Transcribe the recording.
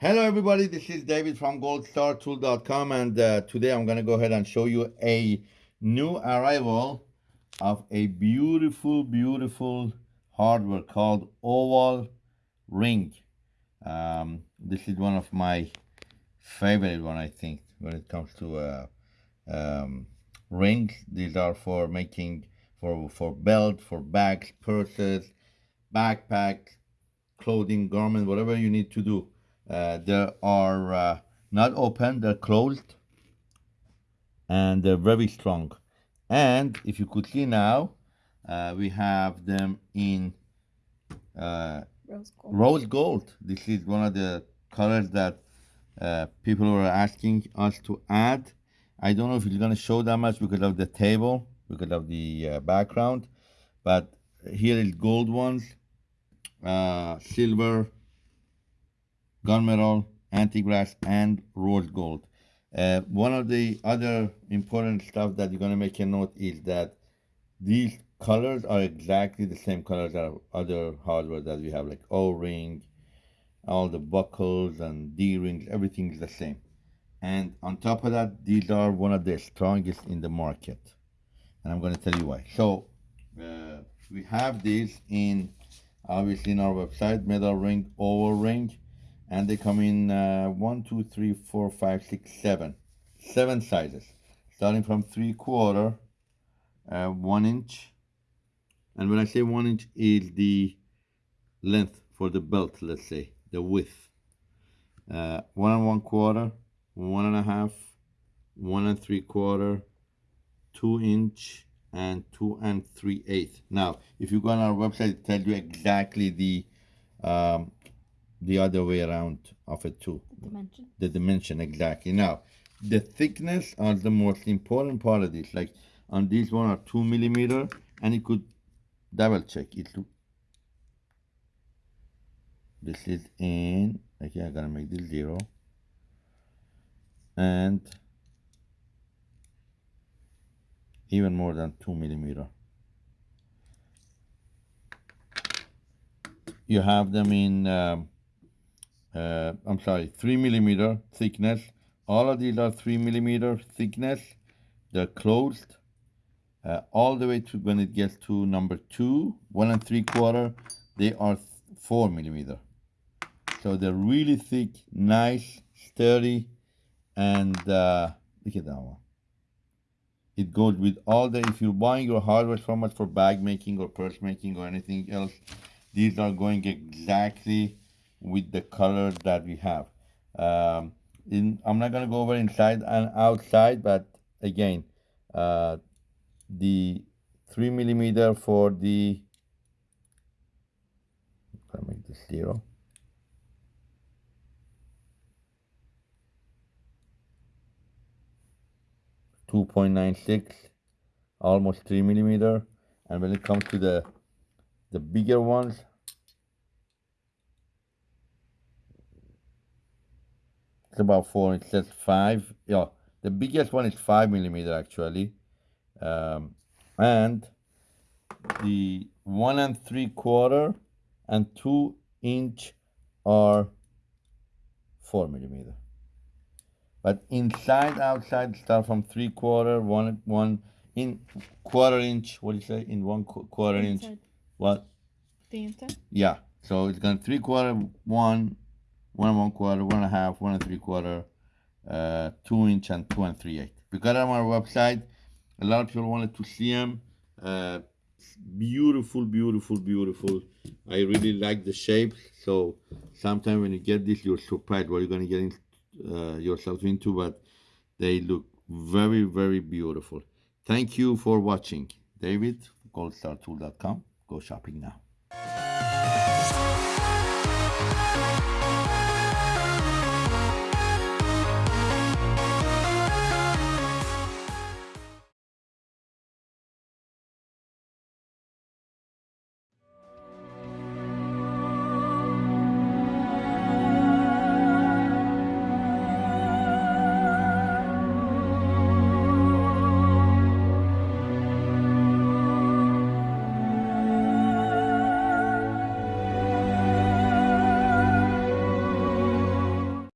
Hello everybody, this is David from goldstartool.com and uh, today I'm going to go ahead and show you a new arrival of a beautiful, beautiful hardware called Oval Ring. Um, this is one of my favorite one, I think, when it comes to uh, um, rings. These are for making, for, for belt, for bags, purses, backpack, clothing, garment, whatever you need to do. Uh, they are uh, not open, they're closed, and they're very strong. And if you could see now, uh, we have them in uh, Rose gold. rose gold. This is one of the colors that uh, people were asking us to add. I don't know if it's going to show that much because of the table, because of the uh, background, but here is gold ones, uh, silver, gunmetal, antique brass, and rose gold. Uh, one of the other important stuff that you're going to make a note is that these colors are exactly the same colors as other hardware that we have, like O-ring, all the buckles and D-rings, everything is the same. And on top of that, these are one of the strongest in the market. And I'm going to tell you why. So uh, we have these in, obviously in our website, metal ring, oval ring, and they come in uh, one, two, three, four, five, six, seven, seven sizes, starting from three quarter, uh, one inch, and when I say one inch is the length for the belt, let's say the width, uh, one and one quarter, one and a half, one and three quarter, two inch, and two and three eighth. Now, if you go on our website, it tells you exactly the um, the other way around of it too. The dimension. The dimension exactly. Now, the thickness are the most important part of this. Like on this one are two millimeter, and you could double check it. This is in. Okay, I gotta make this zero. And even more than two millimeter. You have them in. Um, uh, I'm sorry, three millimeter thickness. All of these are three millimeter thickness. They're closed uh, all the way to when it gets to number two, one and three quarter, they are four millimeter. So they're really thick, nice, sturdy, and uh, look at that one. It goes with all the, if you're buying your hardware from us for bag making or purse making or anything else, these are going exactly with the color that we have. Um, in, I'm not going to go over inside and outside, but again, uh, the 3 millimeter for the, I'm make this zero. Two point nine six, almost three millimeter, and when it comes to the the bigger ones, it's about four. It says five. Yeah, the biggest one is five millimeter actually, um, and the one and three quarter and two inch are four millimeter. But inside, outside, start from three quarter, one, one in quarter inch. What do you say? In one qu- quarter inch. What? The inside. Yeah. So it's gonna three quarter, one, one and one quarter, one and a half, one and three quarter, uh, two inch and two and three eighth. We got on our website. A lot of people wanted to see them. Uh, beautiful, beautiful, beautiful. I really like the shape. So sometimes when you get this, you're surprised what you're gonna get in, uh, yourself into. But they look very, very beautiful. Thank you for watching. David, goldstartool.com. Go shopping now.